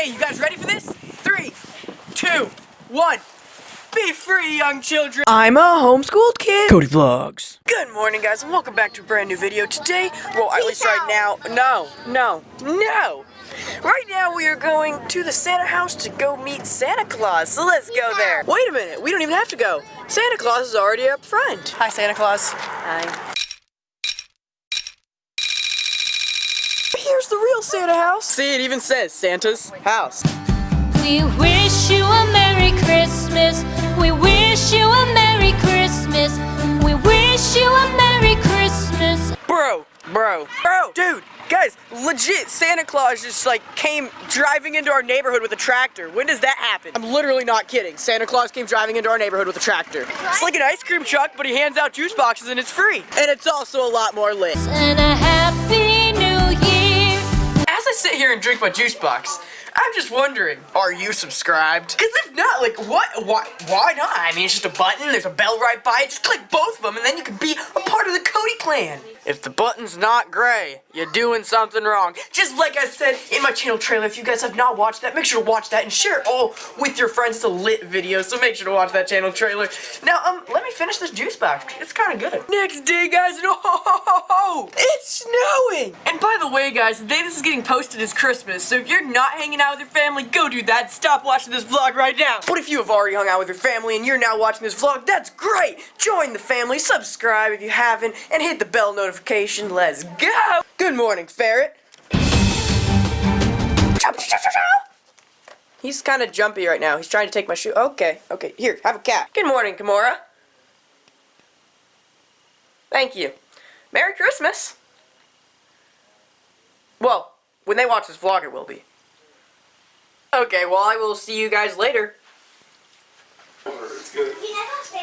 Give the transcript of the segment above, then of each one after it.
Okay, you guys ready for this? Three, two, one. Be free, young children. I'm a homeschooled kid. Cody Vlogs. Good morning, guys, and welcome back to a brand new video. Today, well, at least right now, no, no, no. Right now, we are going to the Santa house to go meet Santa Claus. So let's go there. Wait a minute, we don't even have to go. Santa Claus is already up front. Hi, Santa Claus. Hi. Here's real Santa house. See, it even says Santa's house. We wish you a Merry Christmas. We wish you a Merry Christmas. We wish you a Merry Christmas. Bro, bro, bro, dude, guys, legit, Santa Claus just like came driving into our neighborhood with a tractor. When does that happen? I'm literally not kidding. Santa Claus came driving into our neighborhood with a tractor. It's like an ice cream truck, but he hands out juice boxes and it's free. And it's also a lot more lit. I sit here and drink my juice box, I'm just wondering, are you subscribed? Because if not, like, what, why, why not? I mean, it's just a button, there's a bell right by it, just click both of them, and then you can be a part of the Cody clan. If the button's not gray, you're doing something wrong. Just like I said in my channel trailer, if you guys have not watched that, make sure to watch that and share it all with your friends. It's a lit video, so make sure to watch that channel trailer. Now, um, let me finish this juice box. It's kind of good. Next day, guys, oh, it's snowing! And by the way, guys, the day this is getting posted is Christmas, so if you're not hanging out with your family, go do that. Stop watching this vlog right now. But if you have already hung out with your family and you're now watching this vlog, that's great! Join the family, subscribe if you haven't, and hit the bell notification. Let's go! Good morning, Ferret. He's kind of jumpy right now. He's trying to take my shoe. Okay, okay. Here, have a cat. Good morning, Kimura. Thank you. Merry Christmas. Well, when they watch this vlog, it will be. Okay, well, I will see you guys later.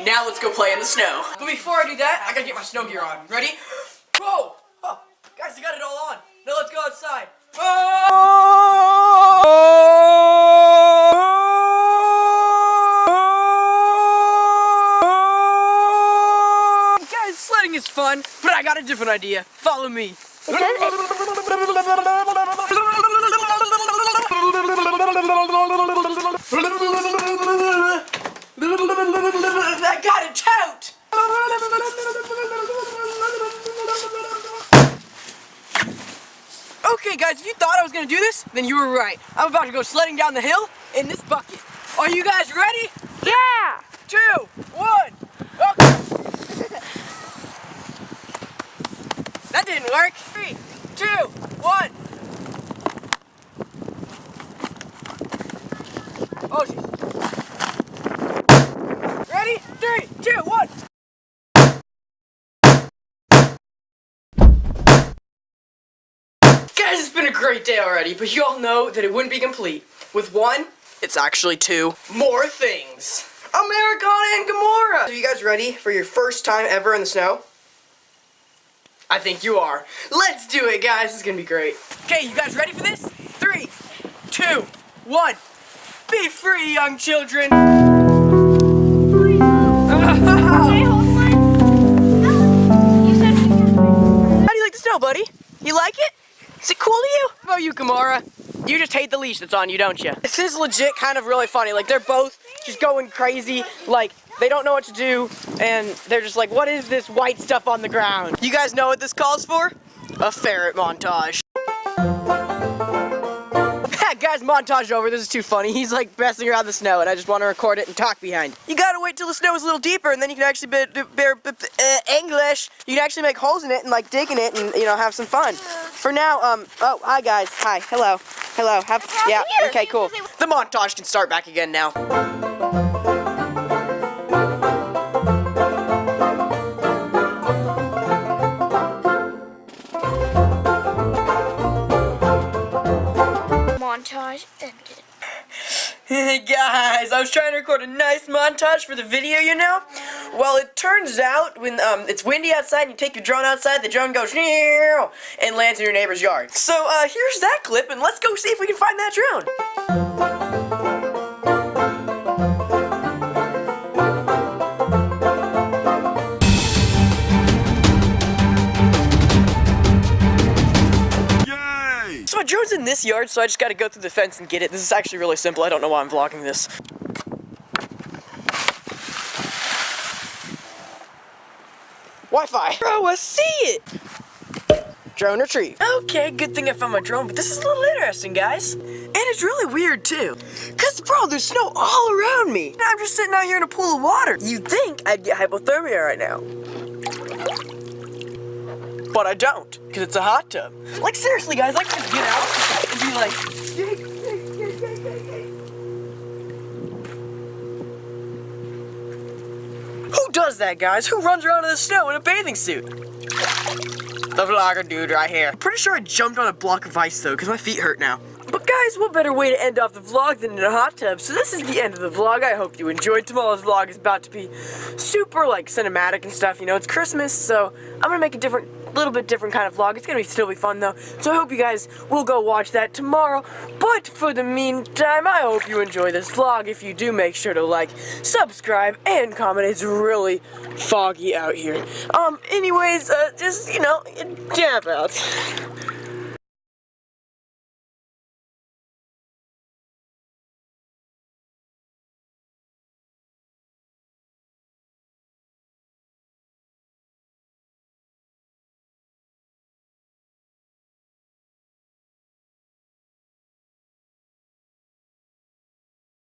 Now let's go play in the snow. But before I do that, I gotta get my snow gear on. Ready? Whoa! Oh, guys, I got it all on. Now let's go outside. Guys, sledding is fun, but I got a different idea. Follow me. I got a tote! Okay, guys, if you thought I was gonna do this, then you were right. I'm about to go sledding down the hill in this bucket. Are you guys ready? Yeah! Two, one, okay. that didn't work. Three, two, one. Oh, jeez. Ready? Three, two, one. Guys, it's been a great day already, but you all know that it wouldn't be complete. With one, it's actually two more things. Americana and Gamora! Are you guys ready for your first time ever in the snow? I think you are. Let's do it, guys. This is gonna be great. Okay, you guys ready for this? Three, two, one. Be free, young children. How do you like the snow, buddy? You like it? Is it cool to you? How about you, Gamora? You just hate the leash that's on you, don't you? This is legit kind of really funny. Like, they're both just going crazy. Like, they don't know what to do, and they're just like, what is this white stuff on the ground? You guys know what this calls for? A ferret montage. Guys, montage over. This is too funny. He's like messing around the snow, and I just want to record it and talk behind. You gotta wait till the snow is a little deeper, and then you can actually be, be, be, uh, English. You can actually make holes in it and like dig in it, and you know have some fun. For now, um, oh, hi guys, hi, hello, hello, have, yeah, okay, cool. The montage can start back again now. Montage ended. Guys, I was trying to record a nice montage for the video, you know? Well, it turns out when um, it's windy outside and you take your drone outside, the drone goes and lands in your neighbor's yard. So uh, here's that clip, and let's go see if we can find that drone. Drone's in this yard, so I just gotta go through the fence and get it. This is actually really simple. I don't know why I'm vlogging this. Wi-Fi. Bro, I see it. Drone retrieved. Okay, good thing I found my drone, but this is a little interesting, guys. And it's really weird, too. Because, bro, there's snow all around me. And I'm just sitting out here in a pool of water. You'd think I'd get hypothermia right now. But I don't, because it's a hot tub. Like, seriously, guys, I could get out and be like... Who does that, guys? Who runs around in the snow in a bathing suit? The vlogger dude right here. I'm pretty sure I jumped on a block of ice though, because my feet hurt now. But guys, what better way to end off the vlog than in a hot tub? So this is the end of the vlog. I hope you enjoyed. Tomorrow's vlog is about to be super like cinematic and stuff. You know, it's Christmas, so I'm gonna make a different, little bit different kind of vlog. It's gonna be still be fun though. So I hope you guys will go watch that tomorrow. But for the meantime, I hope you enjoy this vlog. If you do, make sure to like, subscribe, and comment. It's really foggy out here. Um, anyways, uh, just, you know, dab out.